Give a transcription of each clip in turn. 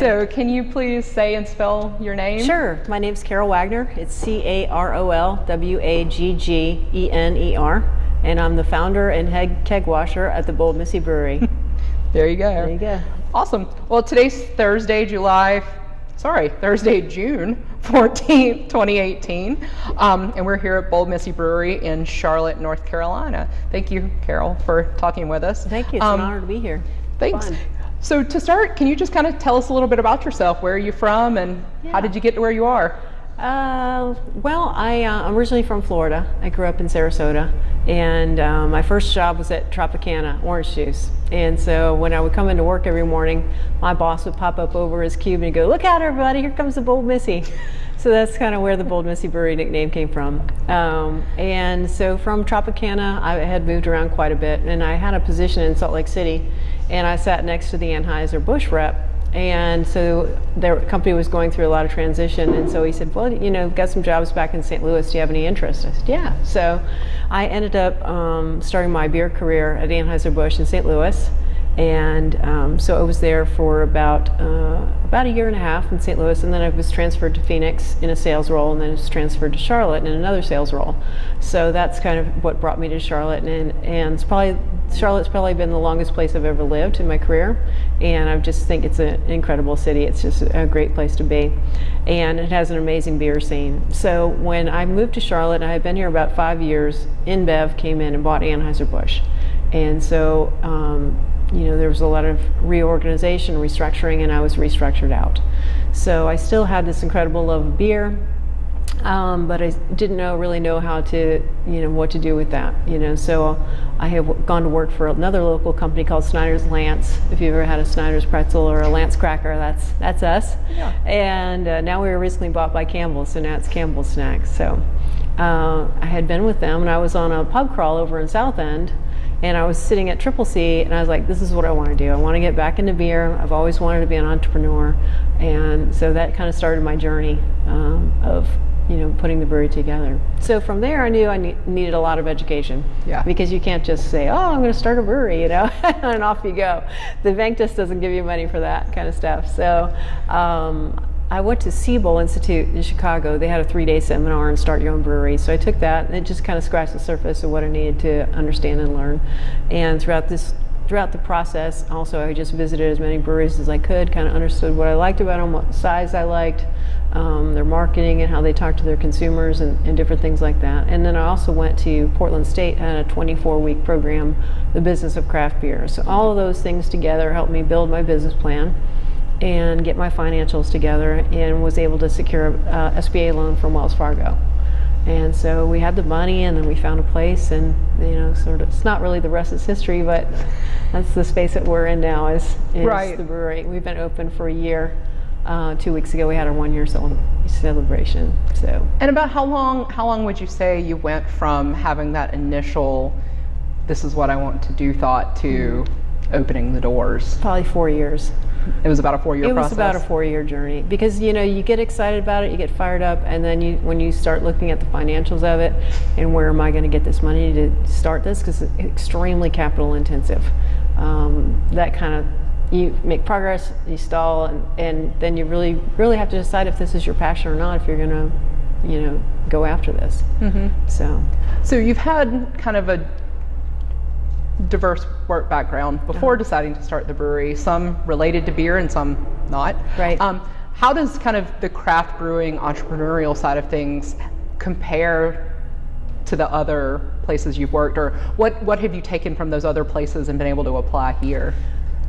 So can you please say and spell your name? Sure. My name's Carol Wagner. It's C-A-R-O-L-W-A-G-G-E-N-E-R. And I'm the founder and head keg washer at the Bold Missy Brewery. There you go. there you go. Awesome. Well, today's Thursday, July, sorry, Thursday, June 14th, 2018. Um, and we're here at Bold Missy Brewery in Charlotte, North Carolina. Thank you, Carol, for talking with us. Thank you. It's Um, an honor to be here. Thanks. Fun. So to start, can you just kind of tell us a little bit about yourself? Where are you from and how did you get to where you are? Uh, well, I, uh, I'm originally from Florida. I grew up in Sarasota, and um, my first job was at Tropicana Orange Juice. And so when I would come into work every morning, my boss would pop up over his cube and go, "Look out, everybody! Here comes the Bold Missy." So that's kind of where the Bold Missy Brewery nickname came from. Um, and so from Tropicana, I had moved around quite a bit, and I had a position in Salt Lake City, and I sat next to the Anheuser Busch rep and so their company was going through a lot of transition. And so he said, well, you know, got some jobs back in St. Louis. Do you have any interest? I said, yeah. So I ended up um, starting my beer career at Anheuser-Busch in St. Louis. And um, so I was there for about uh, about a year and a half in St. Louis, and then I was transferred to Phoenix in a sales role, and then I was transferred to Charlotte in another sales role. So that's kind of what brought me to Charlotte, and and it's probably Charlotte's probably been the longest place I've ever lived in my career, and I just think it's an incredible city. It's just a great place to be, and it has an amazing beer scene. So when I moved to Charlotte, I had been here about five years, InBev came in and bought Anheuser-Busch, and so. Um, you know, there was a lot of reorganization, restructuring, and I was restructured out. So I still had this incredible love of beer, um, but I didn't know really know how to, you know, what to do with that. You know, so I have gone to work for another local company called Snyder's Lance. If you've ever had a Snyder's pretzel or a Lance cracker, that's that's us. Yeah. And uh, now we were recently bought by Campbell's, so now it's Campbell's Snacks. So uh, I had been with them, and I was on a pub crawl over in South End and I was sitting at Triple C and I was like, this is what I want to do. I want to get back into beer. I've always wanted to be an entrepreneur. And so that kind of started my journey um, of, you know, putting the brewery together. So from there, I knew I ne- needed a lot of education. Yeah. Because you can't just say, oh, I'm going to start a brewery, you know, and off you go. The bank just doesn't give you money for that kind of stuff. So um, I went to Siebel Institute in Chicago. They had a three-day seminar on start your own brewery. So I took that and it just kind of scratched the surface of what I needed to understand and learn. And throughout this throughout the process, also I just visited as many breweries as I could, kind of understood what I liked about them, what size I liked, um, their marketing and how they talk to their consumers and, and different things like that. And then I also went to Portland State had a 24-week program, The Business of Craft Beer. So all of those things together helped me build my business plan and get my financials together and was able to secure a SBA loan from Wells Fargo. And so we had the money and then we found a place and you know sort of it's not really the rest is history but that's the space that we're in now is, is Right. the brewery. We've been open for a year. Uh, two weeks ago we had our one year celebration. So And about how long how long would you say you went from having that initial this is what I want to do thought to opening the doors? probably four years. It was about a four year process. It process. was about a four-year journey because you know you get excited about it, you get fired up, and then you when you start looking at the financials of it and where am I going to get this money to start this because it's extremely capital intensive. Um, that kind of you make progress, you stall, and, and then you really really have to decide if this is your passion or not if you're going to you know go after this. Mm-hmm. So So you've had kind of a diverse work background before deciding to start the brewery, some related to beer and some not. Right. Um, how does kind of the craft brewing entrepreneurial side of things compare to the other places you've worked, or what what have you taken from those other places and been able to apply here?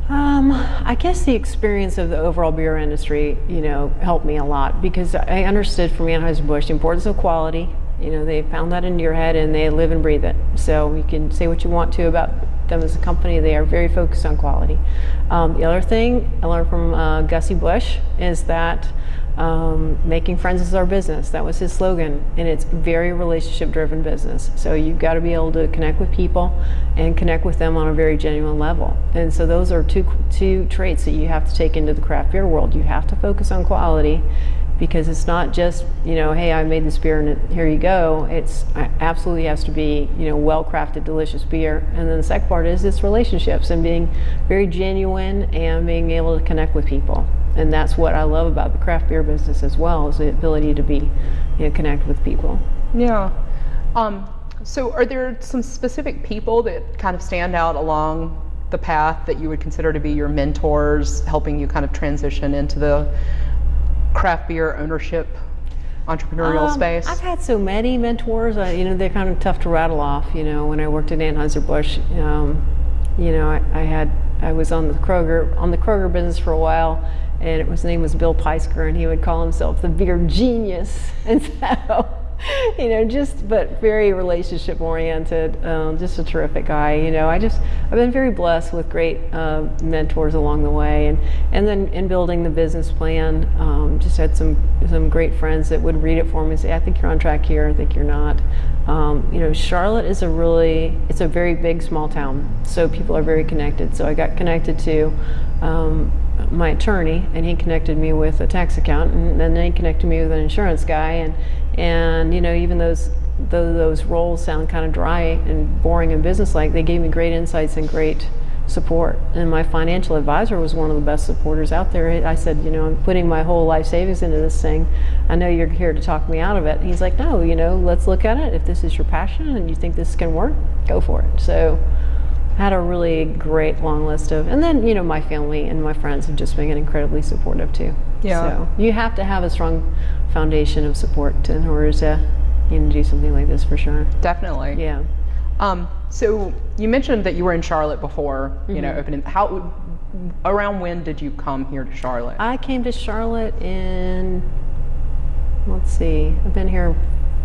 Um, I guess the experience of the overall beer industry, you know, helped me a lot because I understood from Anheuser-Busch the importance of quality. You know, they pound that into your head and they live and breathe it. So you can say what you want to about them as a company. They are very focused on quality. Um, the other thing I learned from uh, Gussie Busch is that um, making friends is our business. That was his slogan, and it's very relationship-driven business. So you've got to be able to connect with people and connect with them on a very genuine level. And so those are two two traits that you have to take into the craft beer world. You have to focus on quality because it's not just you know hey I made this beer and here you go. It's it absolutely has to be you know well crafted, delicious beer. And then the second part is it's relationships and being very genuine and being able to connect with people. And that's what I love about the craft beer business as well is the ability to be you know connect with people. Yeah. Um, so, are there some specific people that kind of stand out along the path that you would consider to be your mentors, helping you kind of transition into the craft beer ownership entrepreneurial Um, space? I've had so many mentors. I, you know, they're kind of tough to rattle off. You know, when I worked at Anheuser Busch, um, you know, I, I had I was on the Kroger on the Kroger business for a while, and it was his name was Bill Peisker, and he would call himself the beer genius, and so. You know, just but very relationship oriented. Um, just a terrific guy. You know, I just I've been very blessed with great uh, mentors along the way, and and then in building the business plan, um, just had some some great friends that would read it for me and say, I think you're on track here. I think you're not. Um, you know, Charlotte is a really it's a very big small town, so people are very connected. So I got connected to. Um, my attorney and he connected me with a tax accountant and then he connected me with an insurance guy and and you know even those though those roles sound kind of dry and boring and businesslike they gave me great insights and great support. And my financial advisor was one of the best supporters out there. I said you know i'm putting my whole life savings into this thing. I know you're here to talk me out of it. And he's like no you know let's look at it. If this is your passion and you think this can work go for it. So had a really great long list of and then you know my family and my friends have just been incredibly supportive too Yeah. so you have to have a strong foundation of support to, in order to you know, do something like this for sure Definitely. yeah Um, so you mentioned that you were in Charlotte before, you Mm-hmm. know, opening. How, around when did you come here to Charlotte? i came to charlotte in let's see i've been here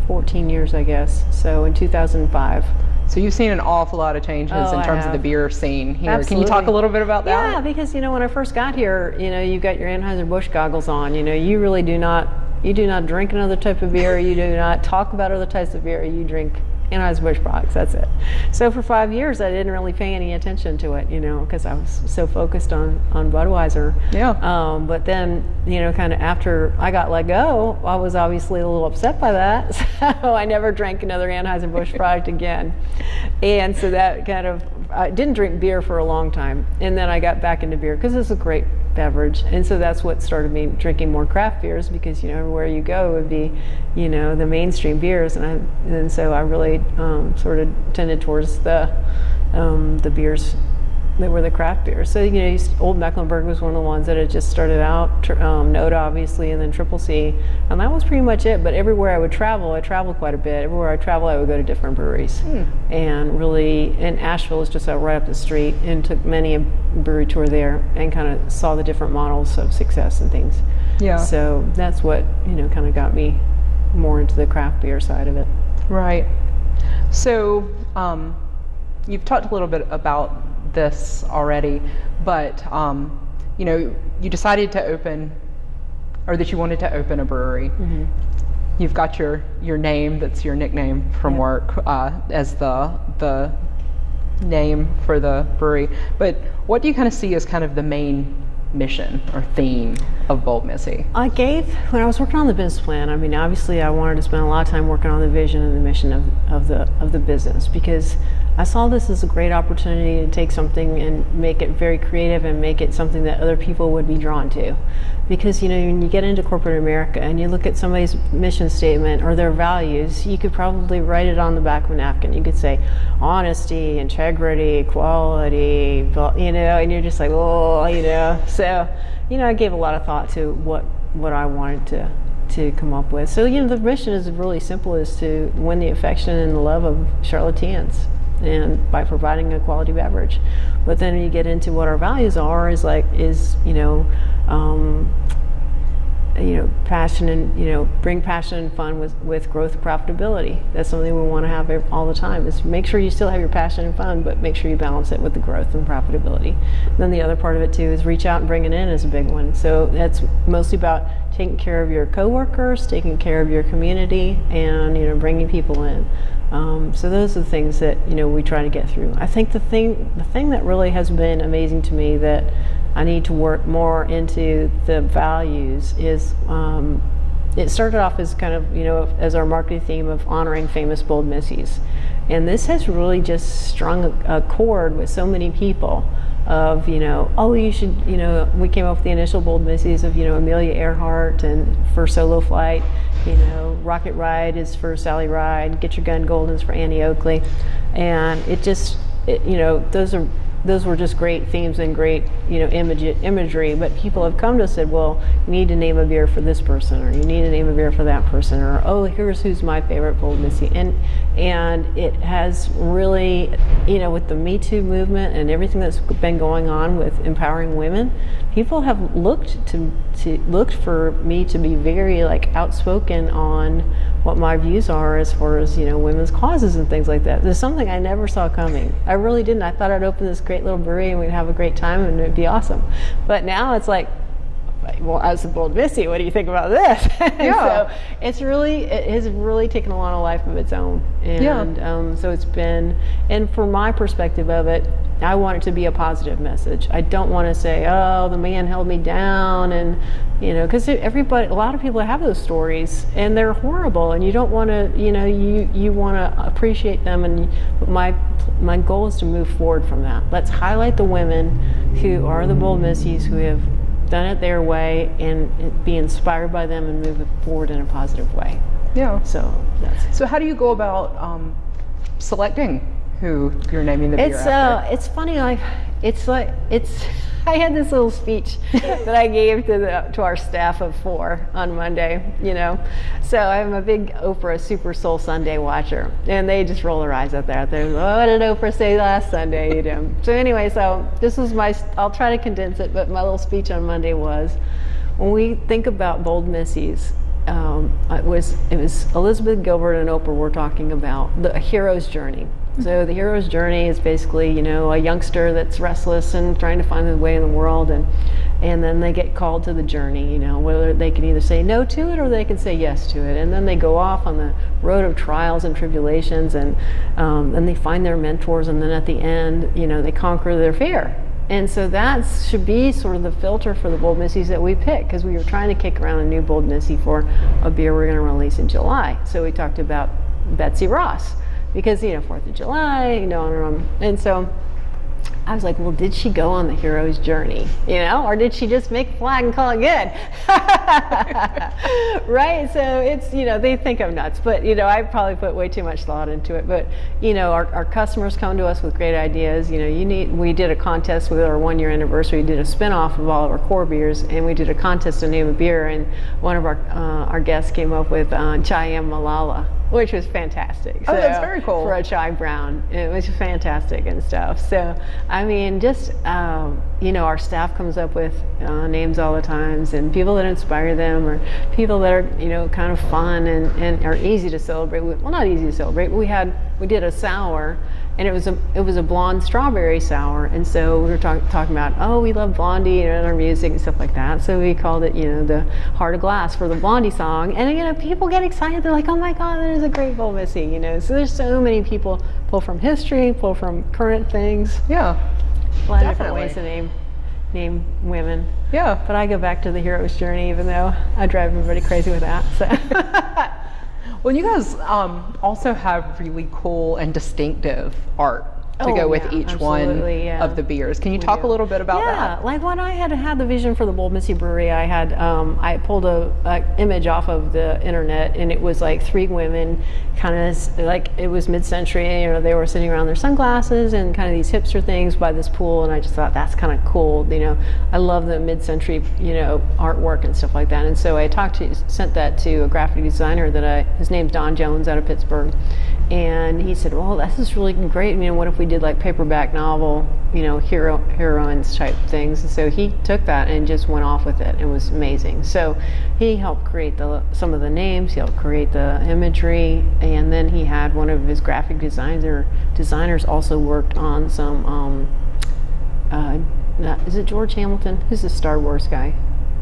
14 years i guess so in 2005 so you've seen an awful lot of changes Oh, in terms of the beer scene here. Can you talk a little bit about that? Yeah, because you know when I first got here, you know you got your Anheuser Busch goggles on. You know you really do not you do not drink another type of beer. You do not talk about other types of beer. You drink Anheuser Busch products. That's it. So for five years, I didn't really pay any attention to it. You know because I was so focused on on Budweiser. Yeah. Um, but then you know kind of after I got let go, I was obviously a little upset by that. So I never drank another Anheuser Busch product again. And so that kind of I didn't drink beer for a long time, and then I got back into beer because it's a great beverage, and so that's what started me drinking more craft beers because you know everywhere you go would be, you know, the mainstream beers, and I and so I really um, sort of tended towards the um, the beers that were the craft beers. So you know, Olde Mecklenburg was one of the ones that had just started out, um, Noda obviously, and then Triple C, and that was pretty much it. But everywhere I would travel, I traveled quite a bit. Everywhere I travel, I would go to different breweries, and really, and Asheville is just right up the street, and took many a brewery tour there, and kind of saw the different models of success and things. Yeah. So that's what you know, kind of got me more into the craft beer side of it. Right. So um, you've talked a little bit about this already, but um, you know, you decided to open, or that you wanted to open a brewery. You've got your your name that's your nickname from work uh, as the the name for the brewery. But what do you kind of see as kind of the main mission or theme of Bold Missy? I gave when I was working on the business plan. I mean, obviously, I wanted to spend a lot of time working on the vision and the mission of, of the of the business because I saw this as a great opportunity to take something and make it very creative and make it something that other people would be drawn to. Because you know, when you get into corporate America and you look at somebody's mission statement or their values, you could probably write it on the back of a napkin. You could say honesty, integrity, quality, you know, and you're just like, oh, you know. So, you know, I gave a lot of thought to what what I wanted to to come up with. So, you know, the mission is really simple: is to win the affection and the love of Charlotteans, and by providing a quality beverage. But then you get into what our values are, is like is you know. Um, you know, passion and you know, bring passion and fun with with growth and profitability. That's something we want to have all the time. Is make sure you still have your passion and fun, but make sure you balance it with the growth and profitability. And then the other part of it too is reach out and bring it in is a big one. So that's mostly about taking care of your coworkers, taking care of your community, and you know, bringing people in. Um, so those are the things that you know we try to get through. I think the thing the thing that really has been amazing to me that I need to work more into the values is um, it started off as kind of you know as our marketing theme of honoring famous bold missies, and this has really just strung a, a chord with so many people of you know oh you should you know we came up with the initial bold missies of you know Amelia Earhart and for solo flight you know Rocket Ride is for Sally Ride Get Your Gun Golden is for Annie Oakley. And it just it, you know those are those were just great themes and great you know image, imagery but people have come to us and said well you need to name a beer for this person or you need to name a beer for that person or oh here's who's my favorite bold missy and and it has really you know with the me too movement and everything that's been going on with empowering women people have looked to, to looked for me to be very like outspoken on what my views are as far as you know women's causes and things like that. There's something I never saw coming. I really didn't. I thought I'd open this great little brewery and we'd have a great time and it'd be awesome. But now it's like, well, as a bold Missy, what do you think about this? Yeah. so it's really, it has really taken on a life of its own. And Yeah. um, so it's been, and from my perspective of it, I want it to be a positive message. I don't want to say, oh, the man held me down and, you know, because everybody, a lot of people have those stories and they're horrible and you don't want to, you know, you, you want to appreciate them. And my, my goal is to move forward from that. Let's highlight the women who are the bold missies who have done it their way and be inspired by them and move it forward in a positive way. Yeah. So that's So how do you go about um, selecting who you're naming the beer It's after? uh, it's funny. Like it's like it's. I had this little speech that I gave to the to our staff of four on Monday. You know, so I'm a big Oprah Super Soul Sunday watcher, and they just roll their eyes at that. They're, what did Oprah say last Sunday? You know. So anyway, so this was my. I'll try to condense it, but my little speech on Monday was, when we think about bold missies, um, it was it was Elizabeth Gilbert and Oprah were talking about the hero's journey. So the hero's journey is basically you know a youngster that's restless and trying to find their way in the world, and and then they get called to the journey. You know whether they can either say no to it or they can say yes to it, and then they go off on the road of trials and tribulations, and um, then they find their mentors, and then at the end you know they conquer their fear. And so that should be sort of the filter for the Bold Missies that we pick because we were trying to kick around a new Bold Missy for a beer we're going to release in July. So we talked about Betsy Ross because, you know, 4th of July, you know, and. Um, and so I was like, well, did she go on the hero's journey, you know, or did she just make a flag and call it good? right? So it's, you know, they think I'm nuts, but, you know, I probably put way too much thought into it. But, you know, our, our customers come to us with great ideas. You know, you need, we did a contest with our one year anniversary, we did a spin off of all of our core beers, and we did a contest to name a beer. And one of our, uh, our guests came up with uh, Cheyenne Malala which was fantastic. Oh, that's very cool. For a chai brown, it was fantastic and stuff. So, I mean, just um, you know, our staff comes up with uh, names all the times, and people that inspire them, or people that are you know kind of fun and, and are easy to celebrate. with. Well, not easy to celebrate. We had we did a sour, and it was a it was a blonde strawberry sour, and so we were talk, talking about oh we love Blondie and our music and stuff like that. So we called it you know the Heart of Glass for the Blondie song, and you know people get excited. They're like oh my god, there's a great Bold Missy, you know. So there's so many people pull from history, pull from current things, yeah. A lot of different ways to name name women. Yeah. But I go back to the hero's journey, even though I drive everybody crazy with that. So. Well, you guys um, also have really cool and distinctive art to Oh, go with yeah, each one yeah. of the beers. Can you talk a little bit about yeah, that? Yeah, like when I had had the vision for the Bold Missy Brewery, I had um, I pulled a, a image off of the internet, and it was like three women, kind of like it was mid-century. You know, they were sitting around their sunglasses and kind of these hipster things by this pool, and I just thought that's kind of cool. You know, I love the mid-century you know artwork and stuff like that. And so I talked to sent that to a graphic designer that I his name's Don Jones out of Pittsburgh. And he said, "Well, this is really great. I mean, what if we did like paperback novel, you know, hero heroines type things?" And so he took that and just went off with it. It was amazing. So he helped create the some of the names. He helped create the imagery, and then he had one of his graphic designer designers also worked on some. Um, uh, is it George Hamilton? Who's the Star Wars guy?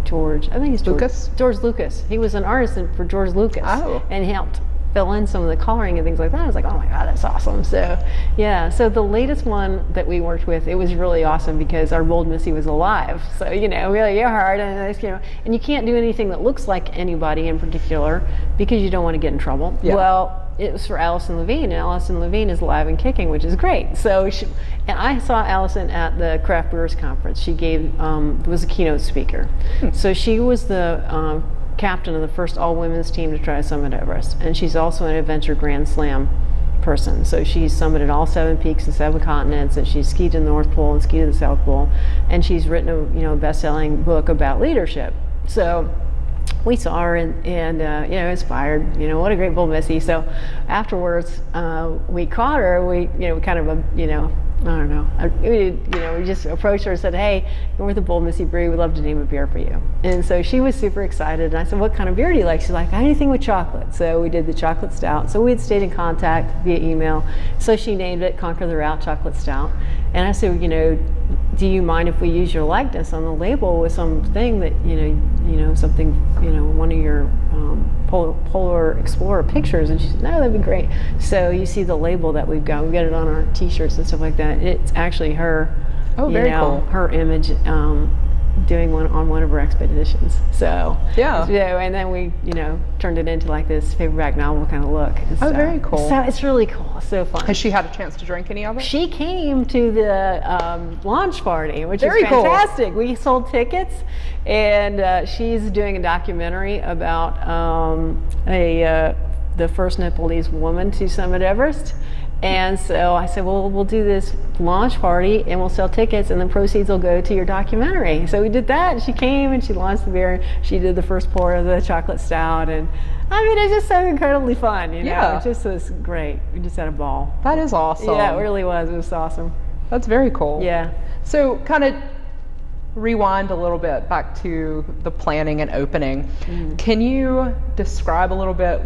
George. I think he's George. Lucas? George Lucas. He was an artist for George Lucas. Oh. And he helped fill in some of the coloring and things like that. I was like, oh my god, that's awesome. So yeah, so the latest one that we worked with, it was really awesome because our bold Missy was alive. So you know, really hard and you know, and you can't do anything that looks like anybody in particular because you don't want to get in trouble. Yeah. Well it was for Alison Levine, and Alison Levine is alive and kicking, which is great. So, she, and I saw Alison at the Craft Brewers Conference. She gave um, was a keynote speaker. Hmm. So she was the um, captain of the first all women's team to try Summit Everest, and she's also an Adventure Grand Slam person. So she's summited all seven peaks and seven continents, and she's skied to the North Pole and skied to the South Pole, and she's written a you know best-selling book about leadership. So we saw her and, and uh, you know inspired you know what a great bold missy so afterwards uh, we caught her we you know kind of you know I don't know. I, we, you know, we just approached her and said, "Hey, we're the Bold Missy Brewery. We'd love to name a beer for you." And so she was super excited. And I said, "What kind of beer do you like?" She's like, "Anything with chocolate." So we did the chocolate stout. So we had stayed in contact via email. So she named it Conquer the Route Chocolate Stout. And I said, "You know, do you mind if we use your likeness on the label with something that you know, you know, something, you know, one of your um, polar, polar, explorer pictures?" And she said, "No, that'd be great." So you see the label that we've got. We've got it on our T-shirts and stuff like that. It's actually her. Oh, very know, cool. Her image. Um, doing one on one of our expeditions. So yeah, yeah, and then we you know turned it into like this paperback novel kind of look. oh, very cool. So it's really cool. So fun. Has she had a chance to drink any of it? She came to the um, launch party, which very is fantastic. Cool. We sold tickets, and uh, she's doing a documentary about um, a uh, the first Nepalese woman to summit Everest and so I said, well, we'll do this launch party and we'll sell tickets and the proceeds will go to your documentary. So we did that she came and she launched the beer. She did the first pour of the chocolate stout and I mean, it's just so incredibly fun, you know? Yeah. It just was great. We just had a ball. That is awesome. Yeah, it really was. It was awesome. That's very cool. Yeah. So kind of rewind a little bit back to the planning and opening. Mm. Can you describe a little bit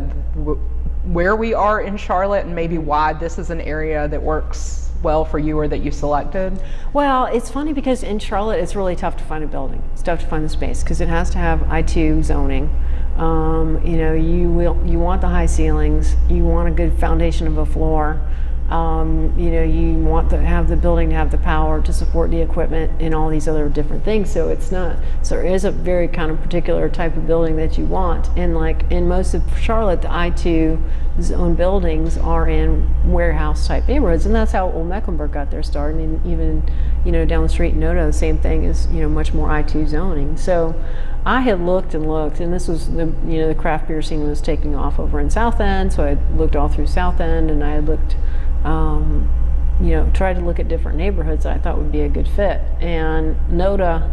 where we are in Charlotte and maybe why this is an area that works well for you or that you selected? Well, it's funny because in Charlotte it's really tough to find a building. It's tough to find the space because it has to have I2 zoning. Um, you know, you will you want the high ceilings, you want a good foundation of a floor. Um, you know, you want to have the building to have the power to support the equipment and all these other different things. So it's not, so there is a very kind of particular type of building that you want. And like in most of Charlotte, the I2 zone buildings are in warehouse type neighborhoods. And that's how Olde Mecklenburg got their start. And even, you know, down the street in Noda, the same thing is, you know, much more I2 zoning. So I had looked and looked, and this was the, you know, the craft beer scene was taking off over in South End. So I looked all through South End and I looked um, you know, try to look at different neighborhoods I thought would be a good fit. And Noda,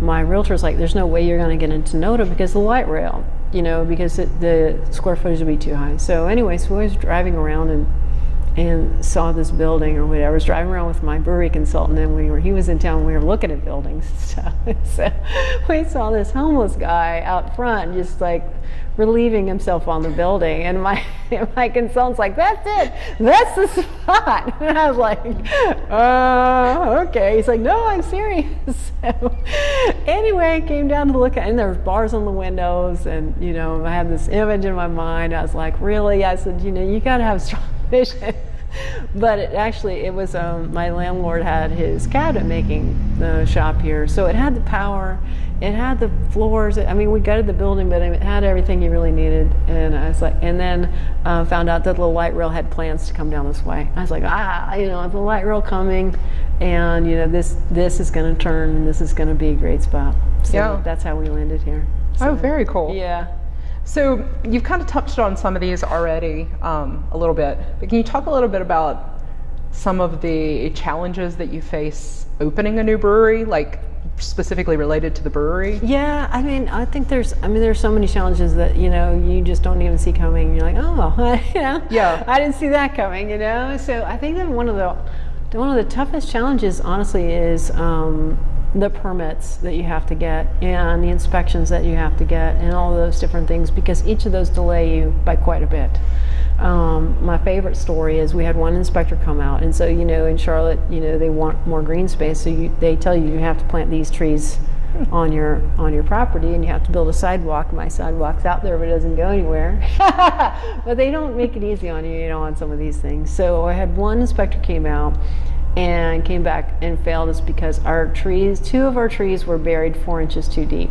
my realtor's like, there's no way you're going to get into Noda because the light rail, you know, because it, the square footage would be too high. So anyway, so I was driving around and and saw this building or whatever. I was driving around with my brewery consultant and we were, he was in town we were looking at buildings and stuff. so we saw this homeless guy out front just like relieving himself on the building. And my, my consultant's like, that's it, that's the spot. And I was like, uh, okay. He's like, no, I'm serious. So anyway, I came down to look at, and there was bars on the windows and, you know, I had this image in my mind. I was like, really? I said, you know, you got to have strong vision. but it actually, it was, um, my landlord had his cabinet making the shop here. So it had the power it had the floors. I mean, we gutted the building, but it had everything you really needed. And I was like, and then uh, found out that the light rail had plans to come down this way. I was like, ah, you know, the light rail coming, and you know, this this is going to turn, and this is going to be a great spot. So yeah. that's how we landed here. So, oh, very cool. Yeah. So you've kind of touched on some of these already um, a little bit, but can you talk a little bit about some of the challenges that you face opening a new brewery? Like specifically related to the brewery? Yeah, I mean, I think there's, I mean, there's so many challenges that you know you just don't even see coming. You're like, oh, you know, yeah, I didn't see that coming, you know. So I think that one of the one of the toughest challenges, honestly, is um, the permits that you have to get and the inspections that you have to get and all those different things because each of those delay you by quite a bit. Um, my favorite story is we had one inspector come out, and so you know in Charlotte, you know they want more green space, so you, they tell you you have to plant these trees on your on your property and you have to build a sidewalk. My sidewalk's out there but it doesn't go anywhere. But they don't make it easy on you you know on some of these things. So i had one inspector came out and came back and failed us because our trees two of our trees were buried four inches too deep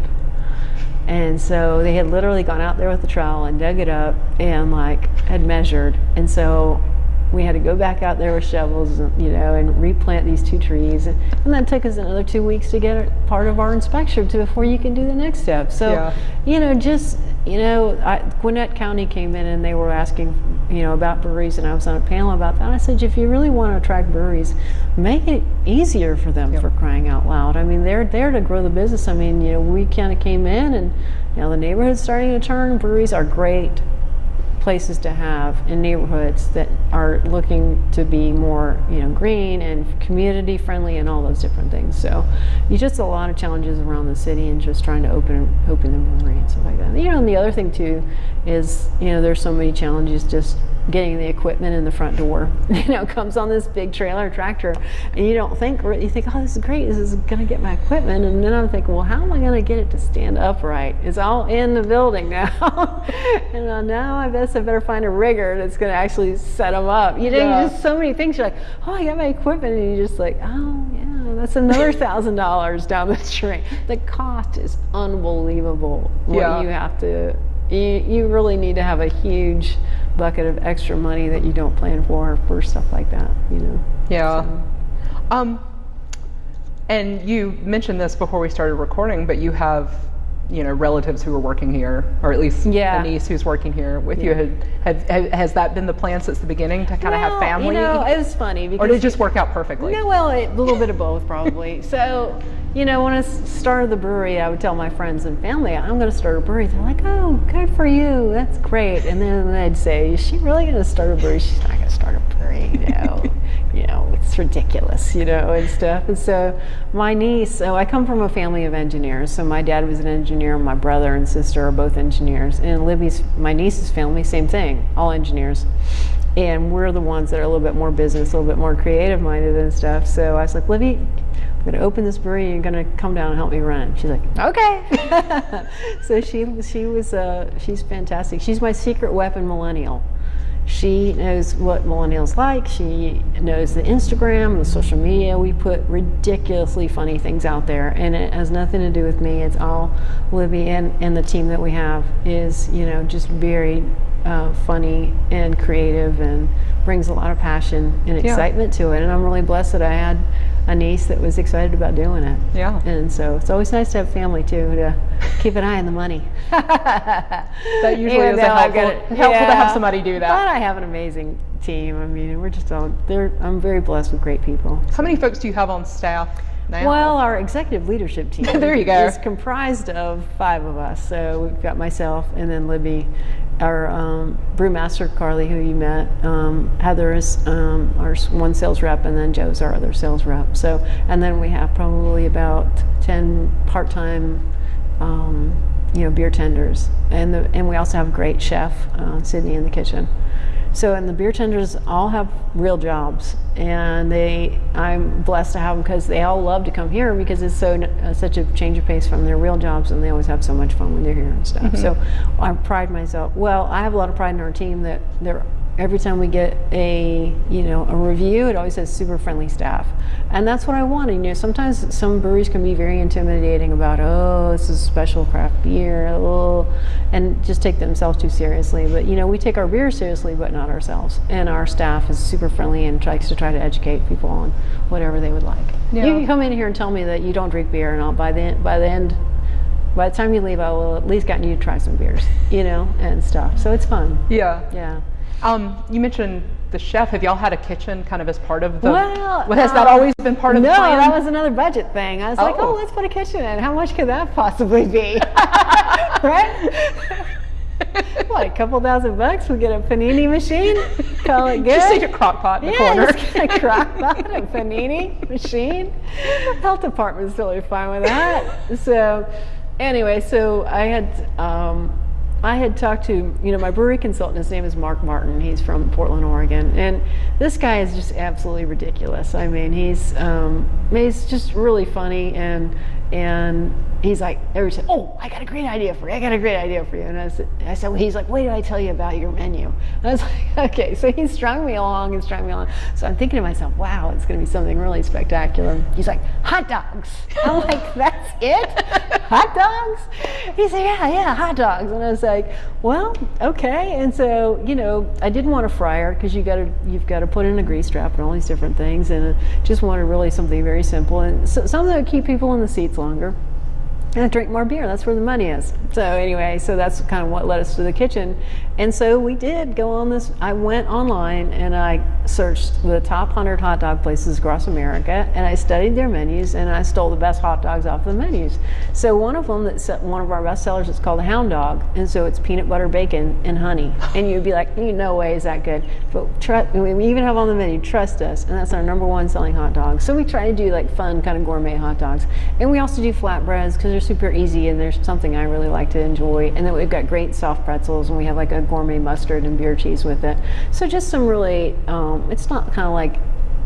and so they had literally gone out there with the trowel and dug it up and like had measured and so we had to go back out there with shovels, you know, and replant these two trees. And, and that took us another two weeks to get part of our inspection to before you can do the next step. So, yeah. you know, just, you know, I, Gwinnett County came in and they were asking, you know, about breweries, and I was on a panel about that. I said, if you really want to attract breweries, make it easier for them yep. for crying out loud. I mean, they're there to grow the business. I mean, you know, we kind of came in and, you know, the neighborhood's starting to turn. Breweries are great places to have in neighborhoods that are looking to be more you know green and community friendly and all those different things. So you just a lot of challenges around the city and just trying to open open the brewery and stuff like that. You know and the other thing too is you know there's so many challenges just getting the equipment in the front door. You know, comes on this big trailer tractor, and you don't think you think, oh, this is great. This is going to get my equipment, and then I'm thinking, well, how am I going to get it to stand upright? It's all in the building now, and uh, now I guess I better find a rigger that's going to actually set them up. You know, yeah. just so many things. You're like, oh, I got my equipment, and you're just like, oh, yeah, that's another thousand dollars down the drain. The cost is unbelievable. What yeah. you have to, you, you really need to have a huge bucket of extra money that you don't plan for for stuff like that, you know. Yeah. So. Um, and you mentioned this before we started recording, but you have, you know, relatives who are working here, or at least yeah. a niece who's working here with yeah. you. Have, have, has that been the plan since the beginning to kind of have family? You know, it was funny because. Or did it just work out perfectly? No, well, a little bit of both probably. so you know, when I started the brewery, I would tell my friends and family, I'm going to start a brewery. They're like, oh, good for you. That's great. And then they'd say, is she really going to start a brewery? She's not going to start a brewery. No, you know, ridiculous, you know, and stuff. And so my niece, so I come from a family of engineers. So my dad was an engineer. My brother and sister are both engineers. And Libby's, my niece's family, same thing, all engineers and we're the ones that are a little bit more business, a little bit more creative minded and stuff. So I was like, Libby, I'm going to open this brewery. You're going to come down and help me run. She's like, okay. so she she was uh, she's fantastic. She's my secret weapon millennial. She knows what millennials like. She knows the Instagram, the social media. We put ridiculously funny things out there, and it has nothing to do with me. It's all Libby and, and the team that we have is you know just very uh, funny and creative and brings a lot of passion and excitement yeah. to it. And I'm really blessed that I had a niece that was excited about doing it. Yeah. And so it's always nice to have family too to keep an eye on the money. that usually is helpful, helpful yeah. to have somebody do that. But I have an amazing team. I mean, we're just all, they're, I'm very blessed with great people. How many folks do you have on staff? Now? Well, our executive leadership team there you go. is comprised of five of us. So we've got myself and then Libby our um, brewmaster Carly, who you met, um, Heather is um, our one sales rep, and then Joe's our other sales rep. So, and then we have probably about ten part-time, um, you know, beer tenders, and the, and we also have a great chef, uh, Sydney, in the kitchen. So, and the beer tenders all have real jobs, and they, I'm blessed to have them because they all love to come here because it's so uh, such a change of pace from their real jobs, and they always have so much fun when they're here and stuff. Mm -hmm. So, I pride myself. Well, I have a lot of pride in our team that they're every time we get a you know a review it always says super friendly staff and that's what i want you know sometimes some breweries can be very intimidating about oh this is special craft beer oh, and just take themselves too seriously but you know we take our beer seriously but not ourselves and our staff is super friendly and tries to try to educate people on whatever they would like yeah. you can come in here and tell me that you don't drink beer and I'll, by the by the end by the time you leave, I will at least gotten you to try some beers, you know, and stuff. So it's fun. Yeah. Yeah. Um, you mentioned the chef. Have y'all had a kitchen kind of as part of the? Well, has um, that always been part of no, the plan? No, that was another budget thing. I was oh. like, oh, let's put a kitchen in. How much could that possibly be? right? what, a couple thousand bucks? We get a panini machine, call it good. Just take a crock pot in yeah, the corner. Just get a crock pot, a panini machine. Health department's totally fine with that. So, anyway, so I had um, I had talked to, you know, my brewery consultant, his name is Mark Martin. He's from Portland, Oregon. And this guy is just absolutely ridiculous. I mean, he's, um, he's just really funny and, and he's like, every time, oh, I got a great idea for you. I got a great idea for you. And I said, I said well, he's like, wait till I tell you about your menu. And I was like, okay. So he strung me along and strung me along. So I'm thinking to myself, wow, it's going to be something really spectacular. He's like, hot dogs. I'm like, that's it? hot dogs? He said, yeah, yeah, hot dogs. And I was like, well, okay. And so, you know, I didn't want a fryer because you got to, you've got to put in a grease trap and all these different things. And I just wanted really something very simple and so, something that would keep people in the seats longer and drink more beer. That's where the money is. So anyway, so that's kind of what led us to the kitchen. And so we did go on this. I went online and I searched the top 100 hot dog places across America and I studied their menus and I stole the best hot dogs off the menus. So one of them that's one of our best sellers is called the Hound Dog. And so it's peanut butter bacon and honey. And you'd be like, no way is that good. But trust, we even have on the menu, trust us. And that's our number one selling hot dog. So we try to do like fun kind of gourmet hot dogs. And we also do flatbreads because they're super easy and there's something I really like to enjoy. And then we've got great soft pretzels and we have like a gourmet mustard and beer cheese with it. So just some really, um, it's not kind of like,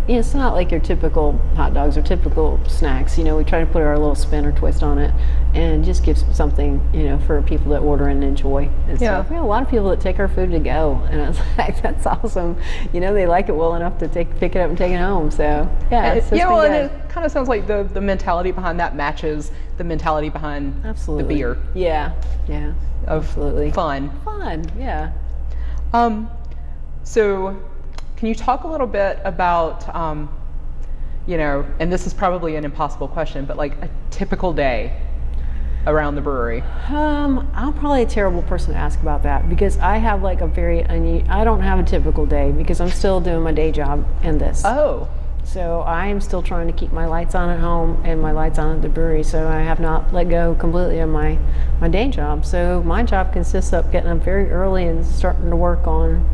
you know, it's not like your typical hot dogs or typical snacks. You know, we try to put our little spin or twist on it and just give something, you know, for people that order and enjoy. And Yeah. So we have a lot of people that take our food to go. And I was like, that's awesome. You know, they like it well enough to take pick it up and take it home. So yeah, it's, it's yeah, well, good. and it kind of sounds like the, the mentality behind that matches the mentality behind Absolutely. the beer Yeah, yeah. of Absolutely. fun. Fun, yeah. Um, so, can you talk a little bit about, um, you know, and this is probably an impossible question, but like a typical day around the brewery? Um, I'm probably a terrible person to ask about that because I have like a very I don't have a typical day because I'm still doing my day job and this. Oh, So I am still trying to keep my lights on at home and my lights on at the brewery. So I have not let go completely of my, my day job. So my job consists of getting up very early and starting to work on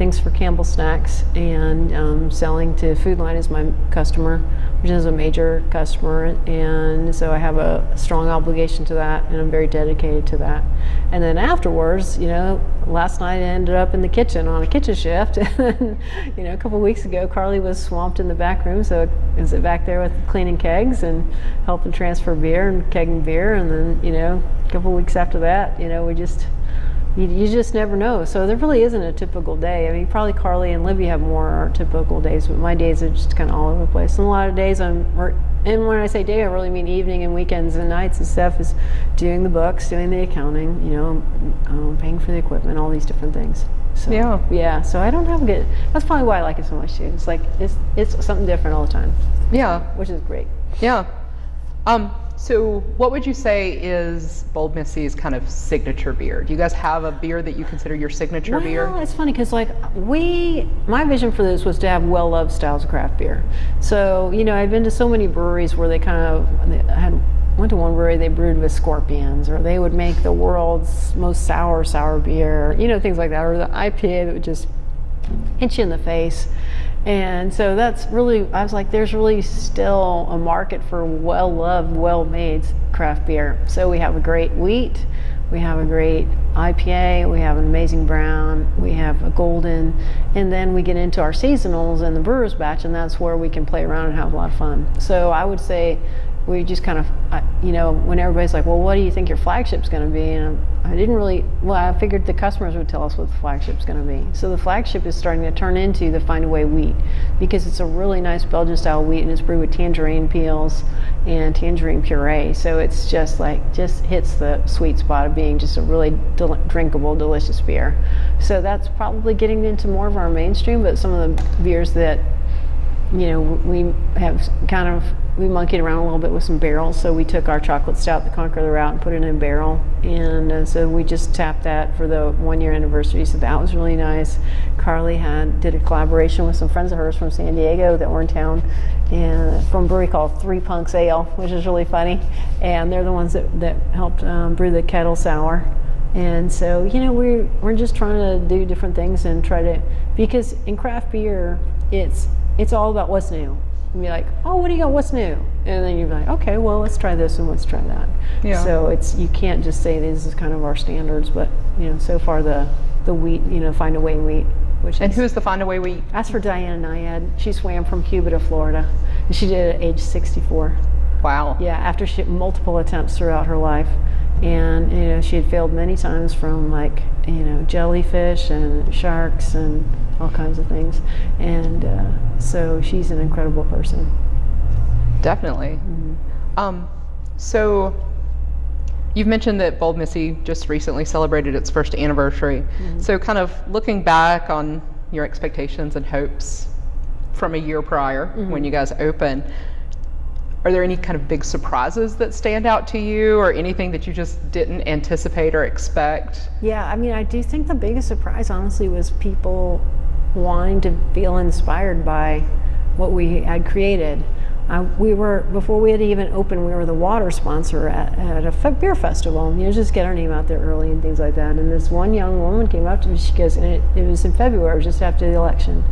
things for Campbell Snacks and um, selling to Food Lion is my customer, which is a major customer. And so I have a strong obligation to that and I'm very dedicated to that. And then afterwards, you know, last night I ended up in the kitchen on a kitchen shift. and, you know, a couple weeks ago, Carly was swamped in the back room. So was back there with cleaning kegs and helping transfer beer and kegging beer. And then, you know, a couple weeks after that, you know, we just, you, you just never know. So there really isn't a typical day. I mean, probably Carly and Libby have more typical days, but my days are just kind of all over the place. And a lot of days I'm, and when I say day, I really mean evening and weekends and nights and stuff is doing the books, doing the accounting, you know, um, paying for the equipment, all these different things. So, Yeah. Yeah. So I don't have a good, that's probably why I like it so much too. It's like, it's, it's something different all the time, yeah, which is great. yeah. Um, so, what would you say is Bold Missy's kind of signature beer? Do you guys have a beer that you consider your signature well, beer? Well, it's funny because like we, my vision for this was to have well-loved styles of craft beer. So you know, I've been to so many breweries where they kind of they had went to one brewery they brewed with scorpions, or they would make the world's most sour sour beer, you know, things like that, or the IPA that would just hit you in the face. And so that's really, I was like, there's really still a market for well loved, well made craft beer. So we have a great wheat, we have a great IPA, we have an amazing brown, we have a golden, and then we get into our seasonals and the brewer's batch, and that's where we can play around and have a lot of fun. So I would say we just kind of, you know, when everybody's like, well, what do you think your flagship's going to be? And I didn't really, well, I figured the customers would tell us what the flagship's going to be. So the flagship is starting to turn into the Find Away wheat because it's a really nice Belgian style wheat and it's brewed with tangerine peels and tangerine puree. So it's just like, just hits the sweet spot of being just a really del- drinkable, delicious beer. So that's probably getting into more of our mainstream, but some of the beers that you know, we have kind of we monkeyed around a little bit with some barrels. So we took our chocolate stout, the Conquer the Route, and put it in a barrel, and uh, so we just tapped that for the one year anniversary. So that was really nice. Carly had did a collaboration with some friends of hers from San Diego that were in town, and from a brewery called Three Punks Ale, which is really funny. And they're the ones that that helped um, brew the kettle sour. And so, you know, we're, we're just trying to do different things and try to, because in craft beer, it's, it's all about what's new. and be like, oh, what do you got? What's new? And then you're like, okay, well, let's try this and let's try that. Yeah. So it's you can't just say this is kind of our standards, but you know, so far the the wheat, you know, find a way wheat, which And is, who is the Find a Way Wheat? that's for Diana Nyad. She swam from Cuba to Florida, and she did it at age 64. Wow. Yeah, after she multiple attempts throughout her life, and you know she had failed many times from like you know jellyfish and sharks and all kinds of things, and uh, so she's an incredible person. Definitely. Mm-hmm. Um, so you've mentioned that Bold Missy just recently celebrated its first anniversary. Mm-hmm. So kind of looking back on your expectations and hopes from a year prior Mm-hmm. when you guys opened, are there any kind of big surprises that stand out to you or anything that you just didn't anticipate or expect? Yeah, I mean, I do think the biggest surprise, honestly, was people wanting to feel inspired by what we had created. Uh, we were before we had even opened. We were the water sponsor at, at a beer festival. You know, just get our name out there early and things like that. And this one young woman came up to me. She goes, and it, it was in February, just after the election.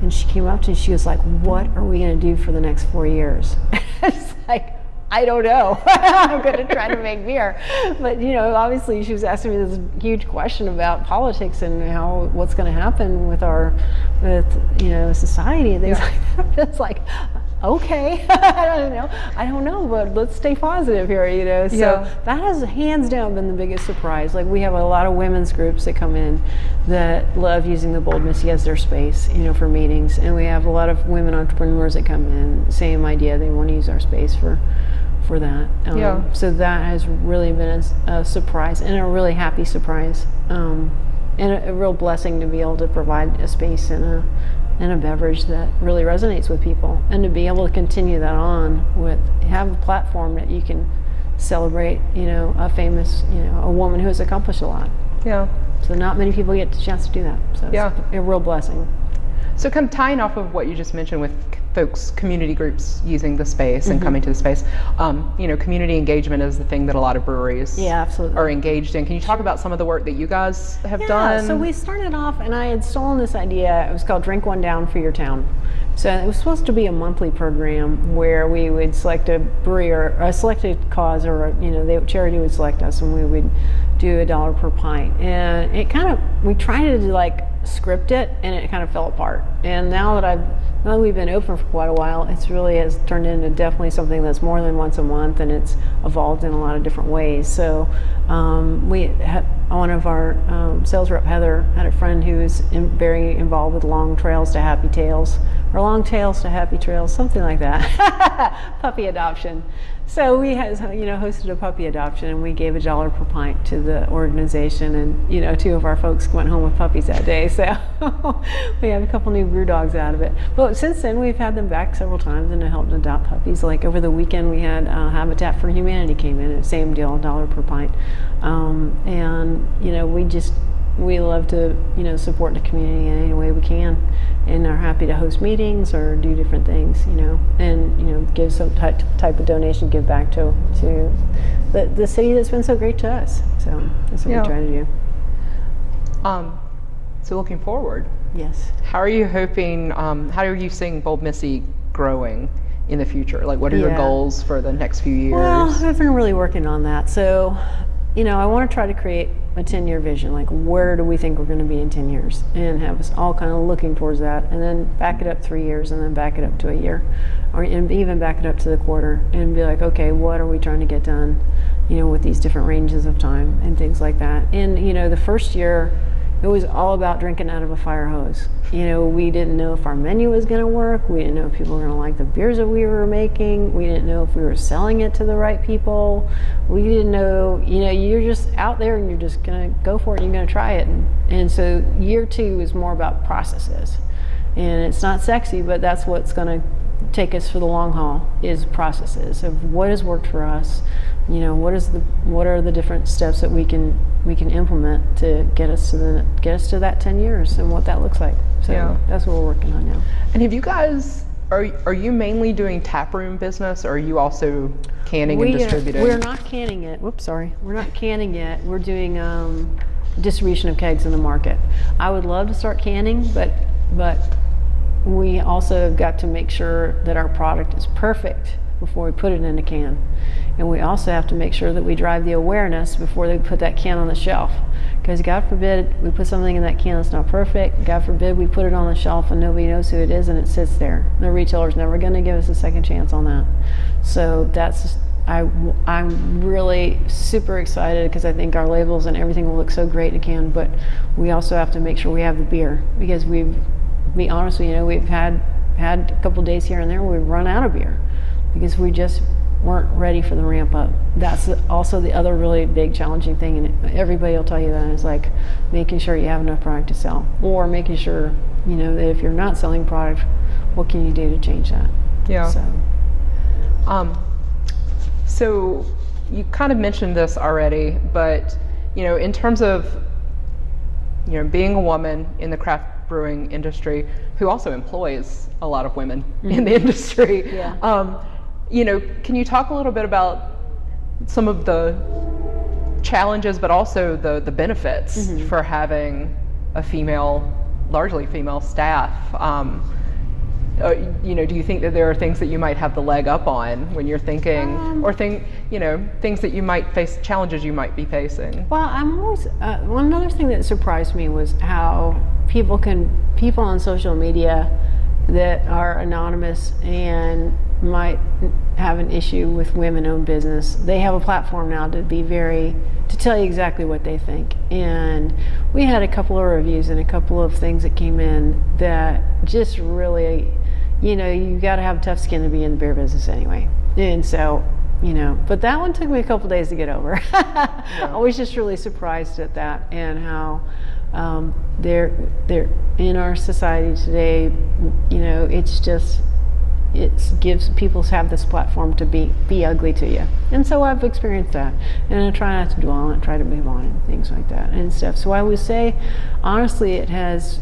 And she came up to me. She was like, "What are we going to do for the next four years?" it's like, I don't know. I'm going to try to make beer. But, you know, obviously she was asking me this huge question about politics and how, what's going to happen with our, with, you know, society and things like that. It's like, okay, I don't know. I don't know, but let's stay positive here, you know. So Yeah. that has hands down been the biggest surprise. Like we have a lot of women's groups that come in that love using the Bold Missy as their space, you know, for meetings. And we have a lot of women entrepreneurs that come in, same idea, they want to use our space for for that. Um, Yeah. So that has really been a surprise and a really happy surprise, um, and a, a real blessing to be able to provide a space and a and a beverage that really resonates with people, and to be able to continue that on with have a platform that you can celebrate, you know, a famous, you know, a woman who has accomplished a lot. Yeah. So not many people get the chance to do that. So it's Yeah. a real blessing. So, kind of tying off of what you just mentioned with folks, community groups using the space and coming to the space, um, you know, community engagement is the thing that a lot of breweries Yeah, absolutely. are engaged in. Can you talk about some of the work that you guys have Yeah, done? so we started off, and I had stolen this idea. It was called Drink One Down for Your Town. So it was supposed to be a monthly program where we would select a brewery or a selected cause, or you know, the charity would select us, and we would do a dollar per pint. And it kind of we tried to like script it, and it kind of fell apart. And now that I've now that we've been open for quite a while, it's really has turned into definitely something that's more than once a month, and it's evolved in a lot of different ways. So um, we had one of our um, sales rep Heather had a friend who was in, very involved with Long Trails to Happy Tails, or Long Tails to Happy Trails, something like that. puppy adoption. So we had, you know, hosted a puppy adoption, and we gave a dollar per pint to the organization, and you know, two of our folks went home with puppies that day. So we have a couple new brew dogs out of it. But since then, we've had them back several times and helped adopt puppies. Like over the weekend, we had uh, Habitat for Humanity came in, same deal, dollar per pint, um, and you know, we just we love to you know support the community in any way we can and are happy to host meetings or do different things you know and you know give some type, type of donation give back to to the, the city that's been so great to us so that's what Yeah. we try to do um, so, looking forward, yes how are you hoping? Um, how are you seeing Bold Missy growing in the future? Like, what are your goals for the next few years? Well, I've been really working on that. So, you know, I want to try to create a 10 year vision. Like, where do we think we're going to be in 10 years? And have us all kind of looking towards that. And then back it up three years and then back it up to a year. Or even back it up to the quarter and be like, okay, what are we trying to get done, you know, with these different ranges of time and things like that. And, you know, the first year, it was all about drinking out of a fire hose. You know, we didn't know if our menu was going to work. We didn't know if people were going to like the beers that we were making. We didn't know if we were selling it to the right people. We didn't know, you know, you're just out there and you're just going to go for it and you're going to try it. And, and so year two is more about processes. And it's not sexy, but that's what's going to take us for the long haul is processes of what has worked for us you know what is the what are the different steps that we can we can implement to get us to the get us to that 10 years and what that looks like so Yeah. that's what we're working on now And have you guys? Are, are you mainly doing taproom business, or are you also canning and we distributing? Are, we're not canning it whoops sorry we're not canning yet we're doing um, distribution of kegs in the market i would love to start canning but but we also have got to make sure that our product is perfect before we put it in a can. And we also have to make sure that we drive the awareness before they put that can on the shelf. Because God forbid we put something in that can that's not perfect. God forbid we put it on the shelf and nobody knows who it is and it sits there. The retailer's never going to give us a second chance on that. So that's I, I'm really super excited because I think our labels and everything will look so great in a can, but we also have to make sure we have the beer because we've, be honest with you, know, we've had had a couple days here and there where we've run out of beer because we just weren't ready for the ramp up. That's also the other really big challenging thing, and everybody will tell you that is like making sure you have enough product to sell, or making sure you know that if you're not selling product, what can you do to change that? Yeah. So, um, so you kind of mentioned this already, but you know, in terms of you know being a woman in the craft brewing industry who also employs a lot of women mm-hmm. in the industry. Yeah. Um, you know, can you talk a little bit about some of the challenges, but also the the benefits mm-hmm. for having a female, largely female staff? Um, uh, you know, do you think that there are things that you might have the leg up on when you're thinking, um, or think, you know, things that you might face, challenges you might be facing? Well, I'm always uh, one other thing that surprised me was how people can people on social media that are anonymous and might have an issue with women-owned business. They have a platform now to be very to tell you exactly what they think. And we had a couple of reviews and a couple of things that came in that just really you know, you got to have tough skin to be in the beer business anyway. And so, you know, but that one took me a couple days to get over. yeah. I was just really surprised at that and how um, they're they're in our society today. You know, it's just it gives people have this platform to be be ugly to you, and so I've experienced that, and I try not to dwell on it, try to move on and things like that and stuff. So I would say, honestly, it has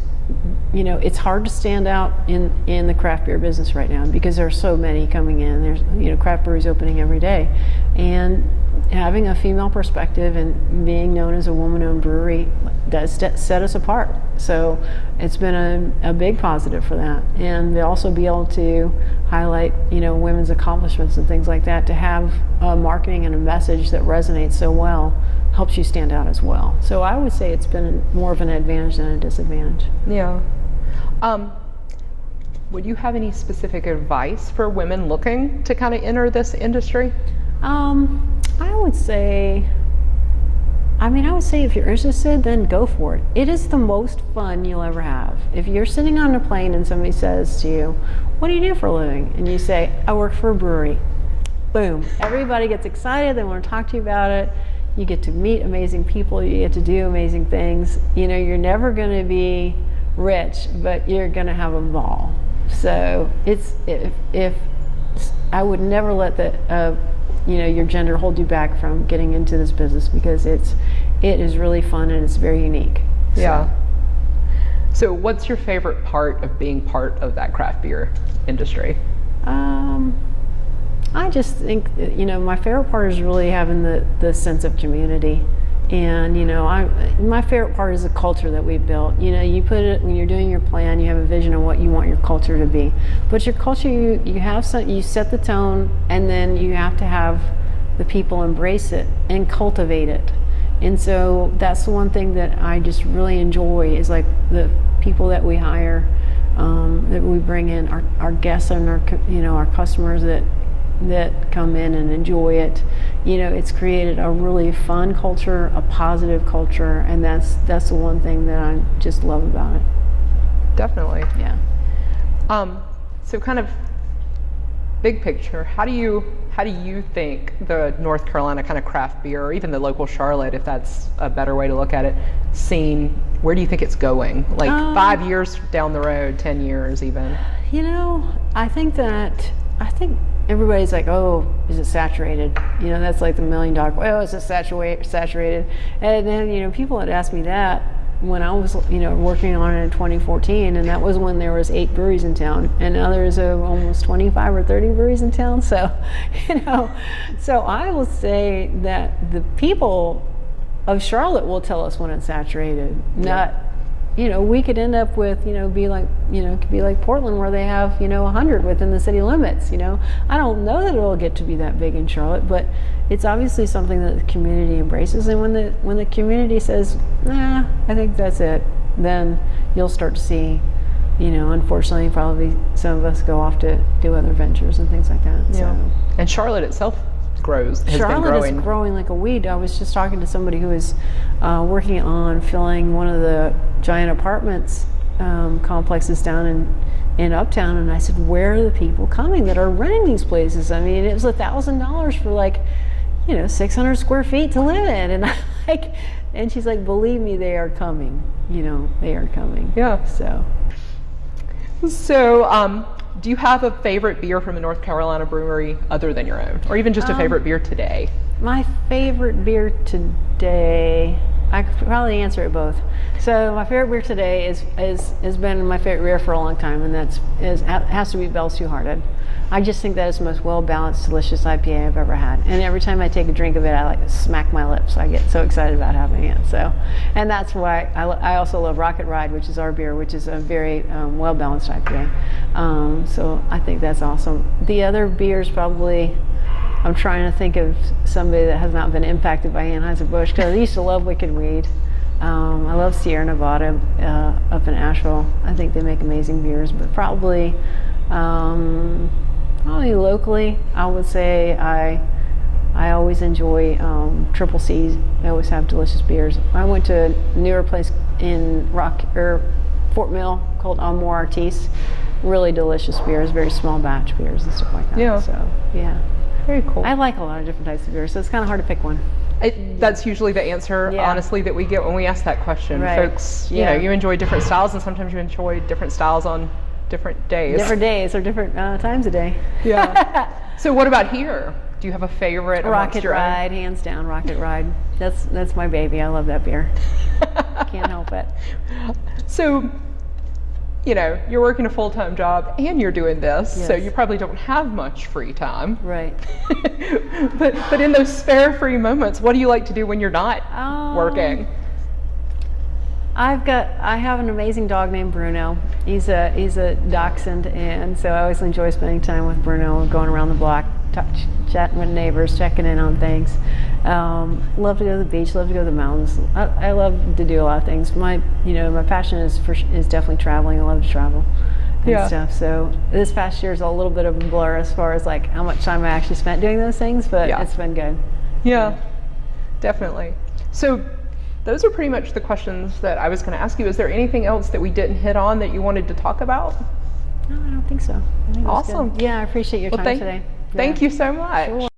you know, it's hard to stand out in, in the craft beer business right now because there are so many coming in. There's, you know, craft breweries opening every day. And having a female perspective and being known as a woman-owned brewery does set us apart. So it's been a, a big positive for that. And to also be able to highlight, you know, women's accomplishments and things like that, to have a marketing and a message that resonates so well helps you stand out as well. So I would say it's been more of an advantage than a disadvantage. Yeah. Um, would you have any specific advice for women looking to kind of enter this industry? Um, I would say, I mean, I would say if you're interested, then go for it. It is the most fun you'll ever have. If you're sitting on a plane and somebody says to you, What do you do for a living? And you say, I work for a brewery. Boom. Everybody gets excited. They want to talk to you about it you get to meet amazing people, you get to do amazing things. You know, you're never going to be rich, but you're going to have a ball. So it's if, if I would never let the uh, you know your gender hold you back from getting into this business because it's it is really fun and it's very unique. So. Yeah. So, what's your favorite part of being part of that craft beer industry? Um, I just think, you know, my favorite part is really having the, the sense of community. And, you know, I, my favorite part is the culture that we've built. You know, you put it, when you're doing your plan, you have a vision of what you want your culture to be. But your culture, you, you have some, you set the tone and then you have to have the people embrace it and cultivate it. And so that's the one thing that I just really enjoy is like the people that we hire, um, that we bring in, our, our guests and our, you know, our customers that that come in and enjoy it. You know, it's created a really fun culture, a positive culture, and that's that's the one thing that I just love about it. Definitely. Yeah. Um, so kind of big picture, how do you how do you think the North Carolina kind of craft beer, or even the local Charlotte, if that's a better way to look at it, scene? Where do you think it's going? Like um, five years down the road, ten years, even. You know, I think that I think everybody's like, oh, is it saturated? You know, that's like the million dollar, oh, is it saturated? Saturated? And then, you know, people had asked me that when I was, you know, working on it in 2014, and that was when there was eight breweries in town, and now there's uh, almost 25 or 30 breweries in town. So, you know, so I will say that the people of Charlotte will tell us when it's saturated, not you know, we could end up with, you know, be like, you know, it could be like Portland where they have, you know, 100 within the city limits, you know. I don't know that it'll get to be that big in Charlotte, but it's obviously something that the community embraces. And when the when the community says, nah, I think that's it, then you'll start to see, you know, unfortunately, probably some of us go off to do other ventures and things like that. Yeah. So. And Charlotte itself grows, has been Charlotte growing. is growing like a weed. I was just talking to somebody who was uh, working on filling one of the giant apartments um, complexes down in in Uptown, and I said, "Where are the people coming that are renting these places?" I mean, it was a thousand dollars for like, you know, six hundred square feet to live in, and I like, and she's like, "Believe me, they are coming. You know, they are coming." Yeah. So. So, um, do you have a favorite beer from a North Carolina brewery other than your own, or even just a Um, favorite beer today? My favorite beer today, I could probably answer it both. So my favorite beer today is is has been my favorite beer for a long time, and that's is has to be Bell's Two Hearted. I just think that is the most well balanced, delicious IPA I've ever had. And every time I take a drink of it, I like smack my lips. I get so excited about having it. So, and that's why I, I also love Rocket Ride, which is our beer, which is a very um, well balanced IPA. Um, so I think that's awesome. The other beers probably. I'm trying to think of somebody that has not been impacted by Anheuser-Busch because I used to love Wicked Weed. Um, I love Sierra Nevada uh, up in Asheville. I think they make amazing beers, but probably, um, probably locally, I would say I, I always enjoy um, Triple C's. They always have delicious beers. I went to a newer place in Rock or Fort Mill called Amor Artis. Really delicious beers, very small batch beers and stuff like that. Yeah. So yeah. Very cool. I like a lot of different types of beers, so it's kind of hard to pick one. It, that's usually the answer, Yeah. honestly, that we get when we ask that question. Right. Folks, you Yeah. know, you enjoy different styles, and sometimes you enjoy different styles on different days. Different days or different uh, times a day. Yeah. so, what about here? Do you have a favorite? Rocket? Ride, hands down, Rocket Ride. That's that's my baby. I love that beer. Can't help it. So, you know, you're working a full time job and you're doing this, so you probably don't have much free time. Right. but but in those spare free moments, what do you like to do when you're not Um, working? I've got I have an amazing dog named Bruno. He's a he's a dachshund, and so I always enjoy spending time with Bruno, going around the block, touch, chatting with neighbors, checking in on things. Um, love to go to the beach. Love to go to the mountains. I, I love to do a lot of things. My you know my passion is for is definitely traveling. I love to travel. And Yeah. stuff. So this past year is a little bit of a blur as far as like how much time I actually spent doing those things, but Yeah. it's been good. Yeah, definitely. So, those are pretty much the questions that I was going to ask you. Is there anything else that we didn't hit on that you wanted to talk about? No, I don't think so. I think it was good. Awesome. Yeah, I appreciate your Well, time today. Thank you so much. Sure.